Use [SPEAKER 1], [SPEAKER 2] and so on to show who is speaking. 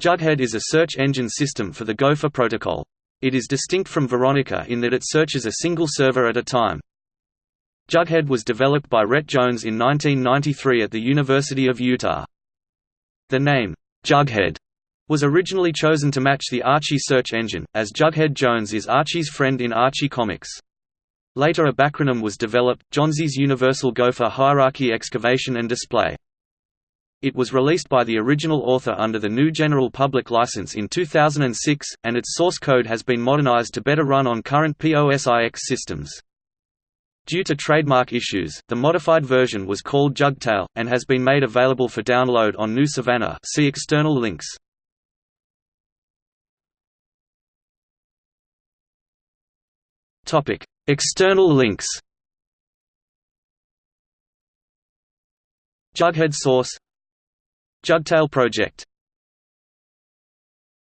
[SPEAKER 1] Jughead is a search engine system for the Gopher protocol. It is distinct from Veronica in that it searches a single server at a time. Jughead was developed by Rhett Jones in 1993 at the University of Utah. The name, Jughead, was originally chosen to match the Archie search engine, as Jughead Jones is Archie's friend in Archie comics. Later a backronym was developed, Jonzy's Universal Gopher Hierarchy Excavation and Display. It was released by the original author under the GNU General Public License in 2006, and its source code has been modernized to better run on current POSIX systems. Due to trademark issues, the modified version was called Jugtail, and has been made available for download on GNU Savannah see external links. External links Jughead source Jugtail project